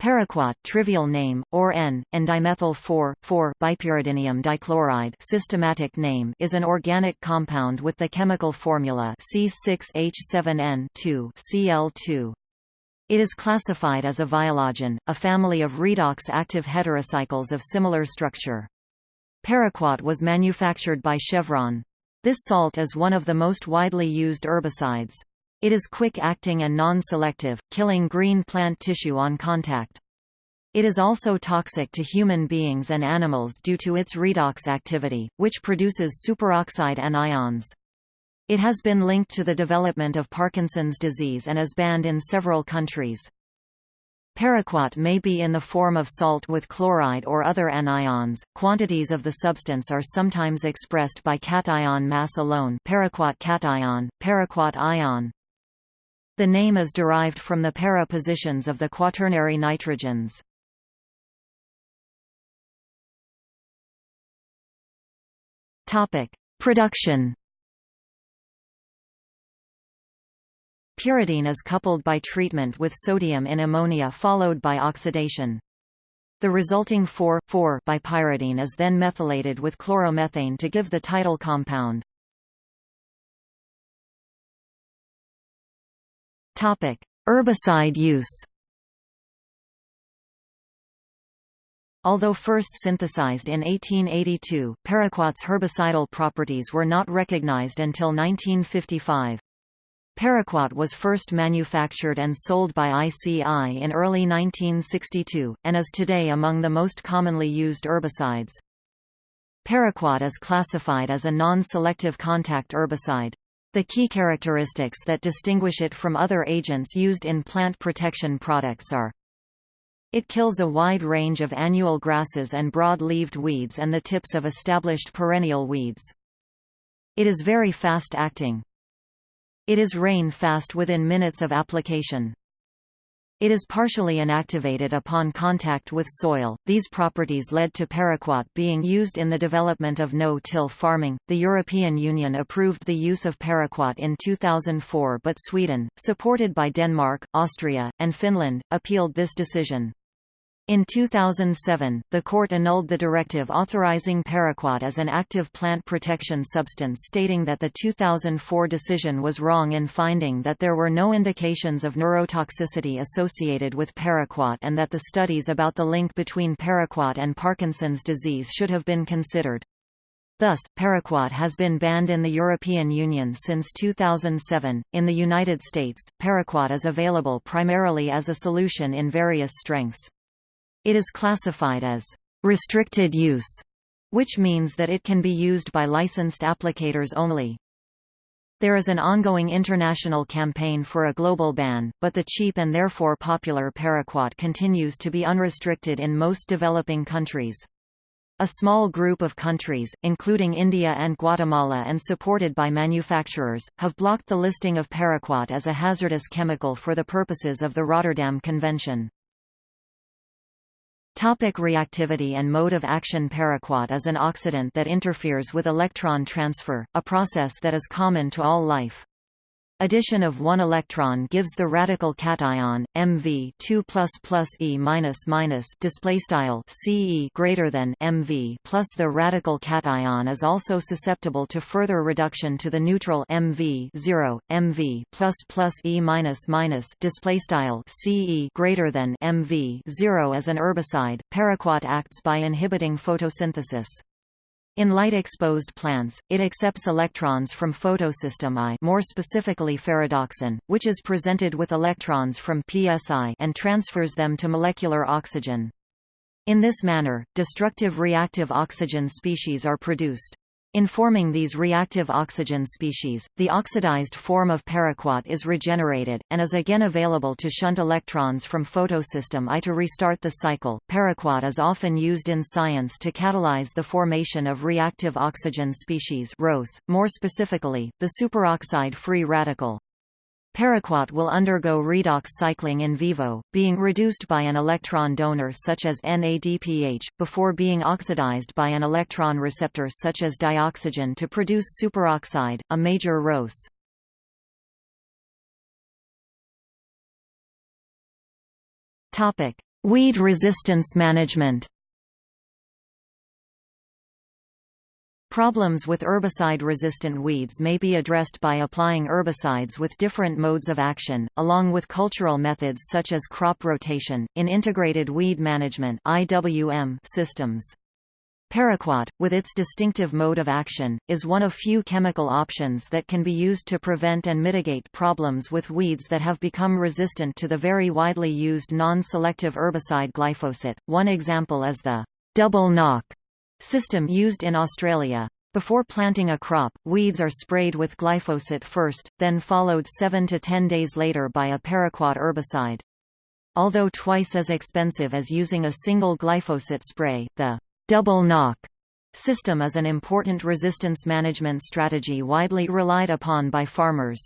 Paraquat trivial name, or N, and dimethyl 4,4 bipyridinium dichloride systematic name is an organic compound with the chemical formula C6H7N2Cl2. It is classified as a viologen, a family of redox active heterocycles of similar structure. Paraquat was manufactured by Chevron. This salt is one of the most widely used herbicides. It is quick-acting and non-selective, killing green plant tissue on contact. It is also toxic to human beings and animals due to its redox activity, which produces superoxide anions. It has been linked to the development of Parkinson's disease and is banned in several countries. Paraquat may be in the form of salt with chloride or other anions. Quantities of the substance are sometimes expressed by cation mass alone, paraquat cation, paraquat ion, the name is derived from the para positions of the quaternary nitrogens. Topic: Production. Pyridine is coupled by treatment with sodium in ammonia followed by oxidation. The resulting 4,4-bipyridine is then methylated with chloromethane to give the title compound. Herbicide use. Although first synthesized in 1882, paraquat's herbicidal properties were not recognized until 1955. Paraquat was first manufactured and sold by ICI in early 1962, and is today among the most commonly used herbicides. Paraquat is classified as a non-selective contact herbicide. The key characteristics that distinguish it from other agents used in plant protection products are it kills a wide range of annual grasses and broad-leaved weeds and the tips of established perennial weeds. It is very fast-acting. It is rain-fast within minutes of application. It is partially inactivated upon contact with soil. These properties led to paraquat being used in the development of no-till farming. The European Union approved the use of paraquat in 2004, but Sweden, supported by Denmark, Austria, and Finland, appealed this decision. In 2007, the court annulled the directive authorizing paraquat as an active plant protection substance stating that the 2004 decision was wrong in finding that there were no indications of neurotoxicity associated with paraquat and that the studies about the link between paraquat and Parkinson's disease should have been considered. Thus, paraquat has been banned in the European Union since 2007. In the United States, paraquat is available primarily as a solution in various strengths. It is classified as restricted use, which means that it can be used by licensed applicators only. There is an ongoing international campaign for a global ban, but the cheap and therefore popular paraquat continues to be unrestricted in most developing countries. A small group of countries, including India and Guatemala and supported by manufacturers, have blocked the listing of paraquat as a hazardous chemical for the purposes of the Rotterdam Convention. Topic reactivity and mode of action Paraquat is an oxidant that interferes with electron transfer, a process that is common to all life. Addition of one electron gives the radical cation MV 2 plus plus E minus minus display style CE greater than MV plus the radical cation is also susceptible to further reduction to the neutral MV 0 MV plus plus E minus minus display style CE greater than MV 0 as an herbicide. Paraquat acts by inhibiting photosynthesis. In light-exposed plants, it accepts electrons from photosystem I more specifically ferredoxin, which is presented with electrons from psi and transfers them to molecular oxygen. In this manner, destructive reactive oxygen species are produced. In forming these reactive oxygen species, the oxidized form of paraquat is regenerated, and is again available to shunt electrons from photosystem I to restart the cycle. Paraquat is often used in science to catalyze the formation of reactive oxygen species ROS, more specifically, the superoxide free radical. Paraquat will undergo redox cycling in vivo, being reduced by an electron donor such as NADPH, before being oxidized by an electron receptor such as dioxygen to produce superoxide, a major ROS. Weed resistance management Problems with herbicide-resistant weeds may be addressed by applying herbicides with different modes of action, along with cultural methods such as crop rotation, in integrated weed management systems. Paraquat, with its distinctive mode of action, is one of few chemical options that can be used to prevent and mitigate problems with weeds that have become resistant to the very widely used non-selective herbicide glyphosate. One example is the double knock system used in Australia. Before planting a crop, weeds are sprayed with glyphosate first, then followed 7 to 10 days later by a paraquat herbicide. Although twice as expensive as using a single glyphosate spray, the double knock system is an important resistance management strategy widely relied upon by farmers.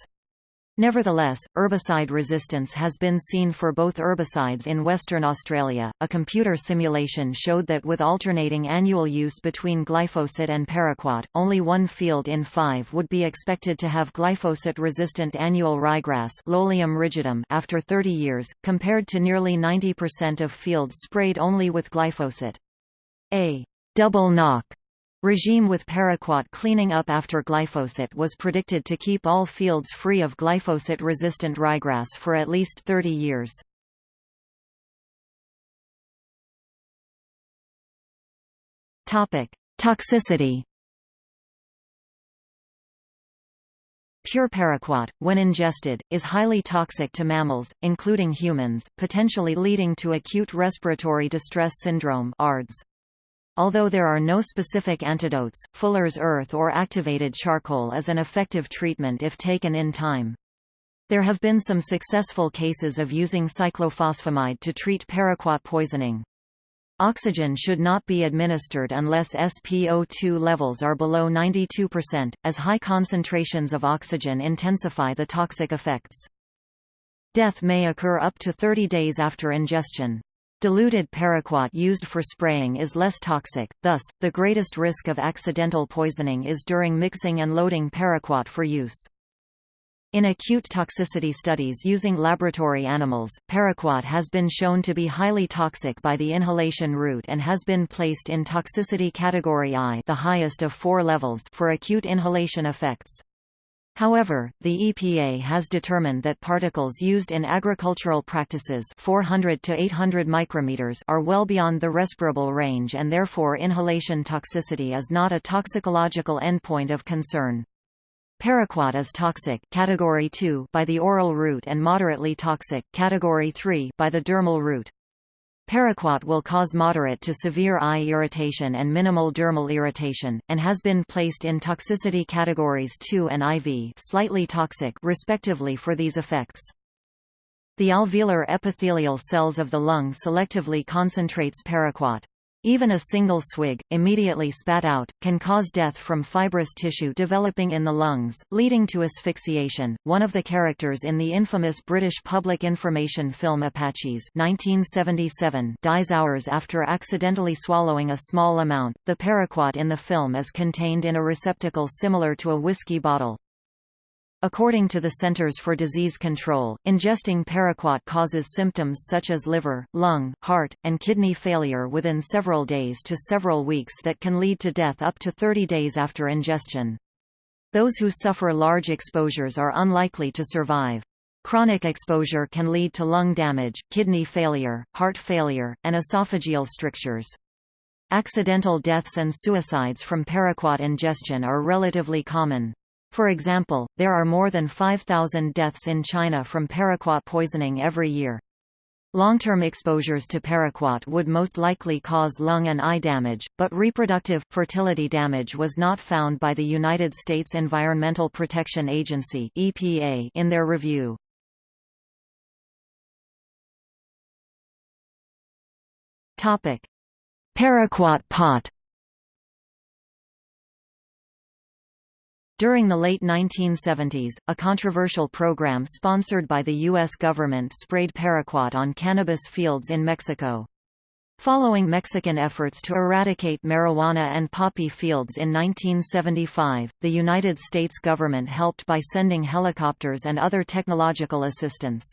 Nevertheless, herbicide resistance has been seen for both herbicides in Western Australia. A computer simulation showed that with alternating annual use between glyphosate and paraquat, only one field in five would be expected to have glyphosate-resistant annual ryegrass Lolium rigidum after 30 years, compared to nearly 90% of fields sprayed only with glyphosate. A double knock regime with paraquat cleaning up after glyphosate was predicted to keep all fields free of glyphosate-resistant ryegrass for at least 30 years. Toxicity Pure paraquat, when ingested, is highly toxic to mammals, including humans, potentially leading to acute respiratory distress syndrome ARDS. Although there are no specific antidotes, Fuller's earth or activated charcoal is an effective treatment if taken in time. There have been some successful cases of using cyclophosphamide to treat paraquat poisoning. Oxygen should not be administered unless SpO2 levels are below 92%, as high concentrations of oxygen intensify the toxic effects. Death may occur up to 30 days after ingestion. Diluted paraquat used for spraying is less toxic, thus, the greatest risk of accidental poisoning is during mixing and loading paraquat for use. In acute toxicity studies using laboratory animals, paraquat has been shown to be highly toxic by the inhalation route and has been placed in toxicity category I the highest of four levels for acute inhalation effects. However, the EPA has determined that particles used in agricultural practices 400 to 800 micrometers are well beyond the respirable range and therefore inhalation toxicity is not a toxicological endpoint of concern. Paraquat is toxic category 2 by the oral route and moderately toxic category 3 by the dermal route. Paraquat will cause moderate to severe eye irritation and minimal dermal irritation, and has been placed in toxicity categories 2 and IV slightly toxic respectively for these effects. The alveolar epithelial cells of the lung selectively concentrates paraquat. Even a single swig, immediately spat out, can cause death from fibrous tissue developing in the lungs, leading to asphyxiation. One of the characters in the infamous British public information film Apaches 1977 dies hours after accidentally swallowing a small amount. The paraquat in the film is contained in a receptacle similar to a whiskey bottle. According to the Centers for Disease Control, ingesting paraquat causes symptoms such as liver, lung, heart, and kidney failure within several days to several weeks that can lead to death up to 30 days after ingestion. Those who suffer large exposures are unlikely to survive. Chronic exposure can lead to lung damage, kidney failure, heart failure, and esophageal strictures. Accidental deaths and suicides from paraquat ingestion are relatively common. For example, there are more than 5,000 deaths in China from paraquat poisoning every year. Long-term exposures to paraquat would most likely cause lung and eye damage, but reproductive, fertility damage was not found by the United States Environmental Protection Agency EPA in their review. Paraquat pot During the late 1970s, a controversial program sponsored by the U.S. government sprayed paraquat on cannabis fields in Mexico. Following Mexican efforts to eradicate marijuana and poppy fields in 1975, the United States government helped by sending helicopters and other technological assistance.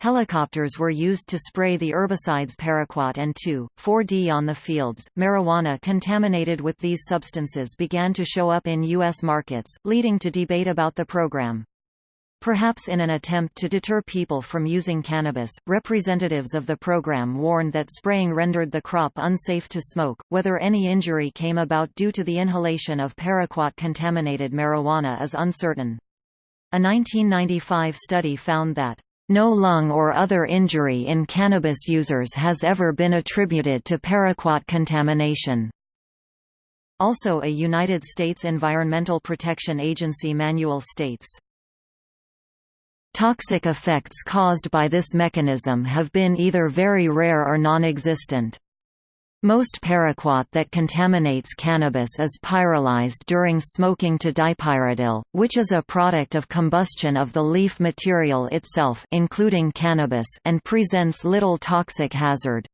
Helicopters were used to spray the herbicides paraquat and 2,4-D on the fields. Marijuana contaminated with these substances began to show up in U.S. markets, leading to debate about the program. Perhaps in an attempt to deter people from using cannabis, representatives of the program warned that spraying rendered the crop unsafe to smoke. Whether any injury came about due to the inhalation of paraquat contaminated marijuana is uncertain. A 1995 study found that no lung or other injury in cannabis users has ever been attributed to paraquat contamination. Also a United States Environmental Protection Agency manual states, Toxic effects caused by this mechanism have been either very rare or non-existent. Most paraquat that contaminates cannabis is pyrolyzed during smoking to dipyridine, which is a product of combustion of the leaf material itself including cannabis and presents little toxic hazard.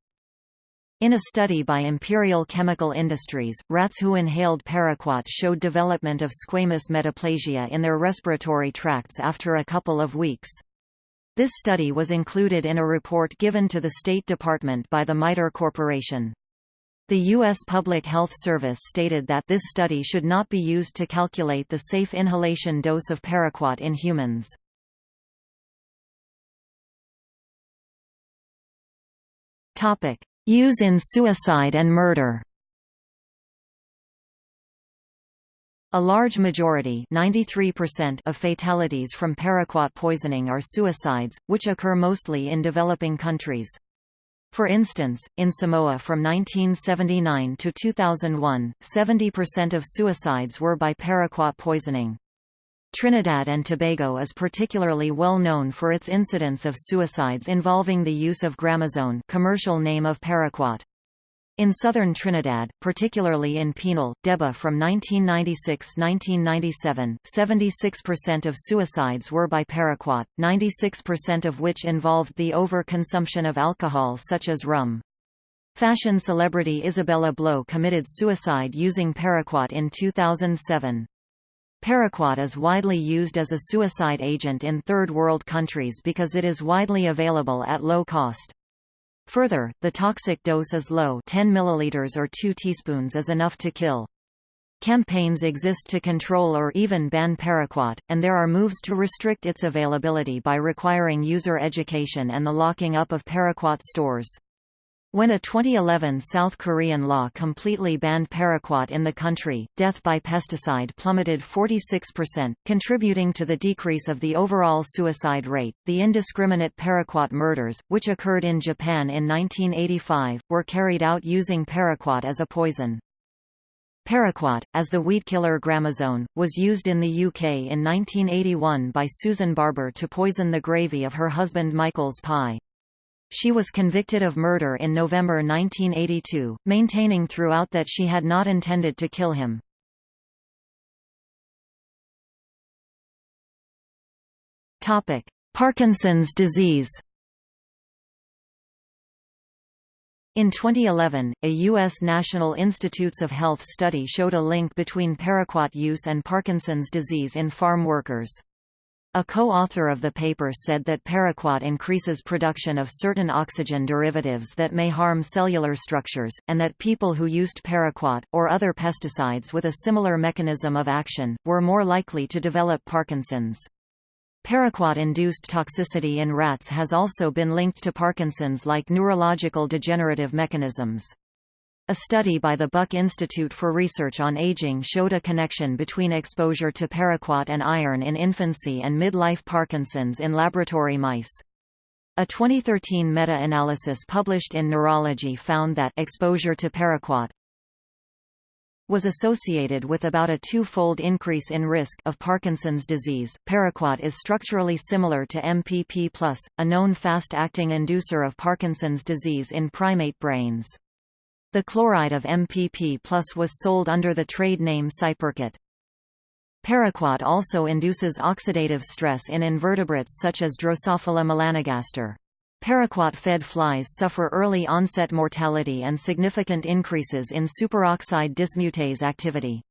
In a study by Imperial Chemical Industries, rats who inhaled paraquat showed development of squamous metaplasia in their respiratory tracts after a couple of weeks. This study was included in a report given to the State Department by the MITRE Corporation. The U.S. Public Health Service stated that this study should not be used to calculate the safe inhalation dose of paraquat in humans. Use in suicide and murder A large majority 93% of fatalities from paraquat poisoning are suicides, which occur mostly in developing countries. For instance, in Samoa from 1979 to 2001, 70% of suicides were by paraquat poisoning. Trinidad and Tobago is particularly well known for its incidence of suicides involving the use of Gramoxone commercial name of paraquat. In southern Trinidad, particularly in Penal, Debe from 1996–1997, 76% of suicides were by paraquat, 96% of which involved the over-consumption of alcohol such as rum. Fashion celebrity Isabella Blow committed suicide using paraquat in 2007. Paraquat is widely used as a suicide agent in third world countries because it is widely available at low cost. Further, the toxic dose is low 10 milliliters or 2 teaspoons is enough to kill. Campaigns exist to control or even ban paraquat, and there are moves to restrict its availability by requiring user education and the locking up of paraquat stores. When a 2011 South Korean law completely banned paraquat in the country, death by pesticide plummeted 46%, contributing to the decrease of the overall suicide rate. The indiscriminate paraquat murders, which occurred in Japan in 1985, were carried out using paraquat as a poison. Paraquat, as the weedkiller Gramoxone, was used in the UK in 1981 by Susan Barber to poison the gravy of her husband Michael's pie. She was convicted of murder in November 1982, maintaining throughout that she had not intended to kill him. Parkinson's disease In 2011, a U.S. National Institutes of Health study showed a link between paraquat use and Parkinson's disease in farm workers. A co-author of the paper said that paraquat increases production of certain oxygen derivatives that may harm cellular structures, and that people who used paraquat, or other pesticides with a similar mechanism of action, were more likely to develop Parkinson's. Paraquat-induced toxicity in rats has also been linked to Parkinson's like neurological degenerative mechanisms. A study by the Buck Institute for Research on Aging showed a connection between exposure to paraquat and iron in infancy and midlife Parkinson's in laboratory mice. A 2013 meta-analysis published in Neurology found that exposure to paraquat was associated with about a two-fold increase in risk of Parkinson's disease. Paraquat is structurally similar to MPP+, a known fast-acting inducer of Parkinson's disease in primate brains. The chloride of MPP plus was sold under the trade name Cyperquat. Paraquat also induces oxidative stress in invertebrates such as Drosophila melanogaster. Paraquat-fed flies suffer early onset mortality and significant increases in superoxide dismutase activity.